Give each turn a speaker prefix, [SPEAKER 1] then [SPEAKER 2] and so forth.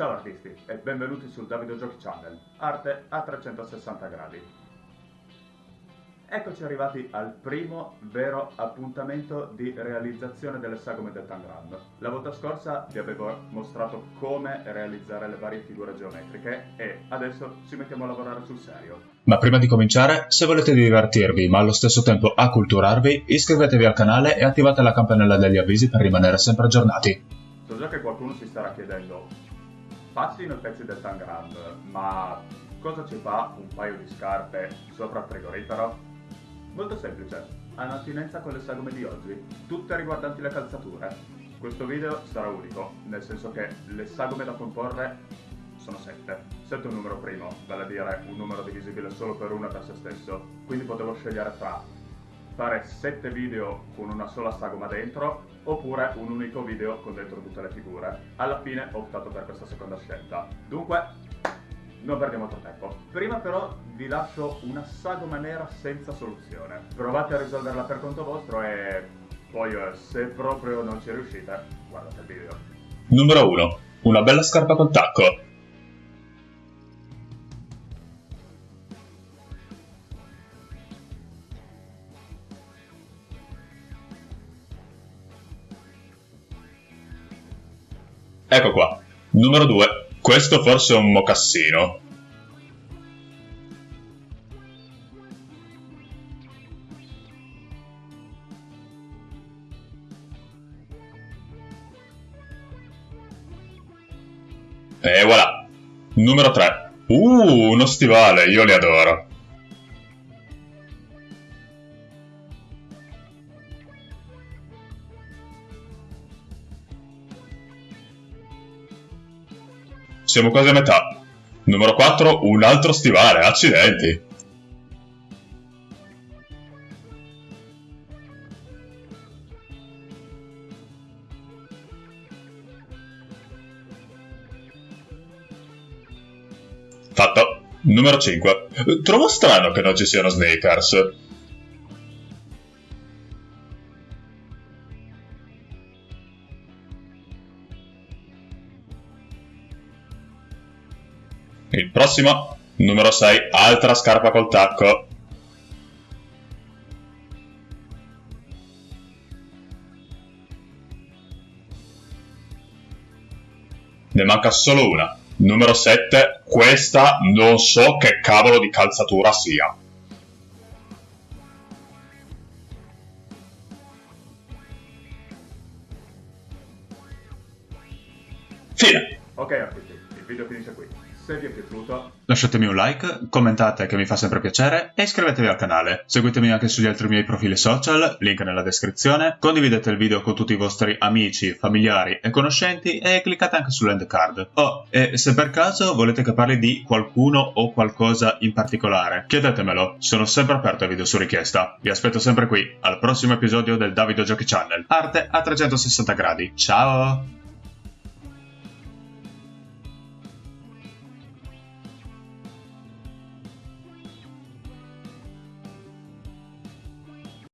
[SPEAKER 1] Ciao artisti e benvenuti sul Davido Giochi Channel, arte a 360 gradi. Eccoci arrivati al primo vero appuntamento di realizzazione delle sagome del Tangram. La volta scorsa vi avevo mostrato come realizzare le varie figure geometriche e adesso ci mettiamo a lavorare sul serio.
[SPEAKER 2] Ma prima di cominciare, se volete divertirvi ma allo stesso tempo acculturarvi, iscrivetevi al canale e attivate la campanella degli avvisi per rimanere sempre aggiornati.
[SPEAKER 1] So già che qualcuno si starà chiedendo passino i pezzi del Tangram, ma cosa ci fa un paio di scarpe sopra il frigorifero? Molto semplice, hanno attinenza con le sagome di oggi, tutte riguardanti le calzature. Questo video sarà unico, nel senso che le sagome da comporre sono 7. 7 è un numero primo, vale a dire un numero divisibile solo per una per se stesso, quindi potevo scegliere tra fare 7 video con una sola sagoma dentro oppure un unico video con dentro tutte le figure. Alla fine ho optato per questa seconda scelta. Dunque, non perdiamo altro tempo. Prima però vi lascio una sagoma nera senza soluzione. Provate a risolverla per conto vostro e poi eh, se proprio non ci riuscite, guardate il video.
[SPEAKER 2] Numero 1. Una bella scarpa col tacco. Ecco qua. Numero 2. Questo forse è un mocassino. E voilà. Numero 3. Uh, uno stivale, io li adoro. Siamo quasi a metà. Numero 4, un altro stivale, accidenti. Fatto. Numero 5. Trovo strano che non ci siano sneakers. Il prossimo, numero 6, altra scarpa col tacco. Ne manca solo una. Numero 7, questa non so che cavolo di calzatura sia. Fine.
[SPEAKER 1] Ok il video finisce qui. Se vi è piaciuto
[SPEAKER 2] lasciatemi un like, commentate che mi fa sempre piacere e iscrivetevi al canale. Seguitemi anche sugli altri miei profili social, link nella descrizione, condividete il video con tutti i vostri amici, familiari e conoscenti e cliccate anche sull'end card. Oh, e se per caso volete che parli di qualcuno o qualcosa in particolare, chiedetemelo, sono sempre aperto ai video su richiesta. Vi aspetto sempre qui, al prossimo episodio del Davido Giochi Channel. Arte a 360 gradi. Ciao!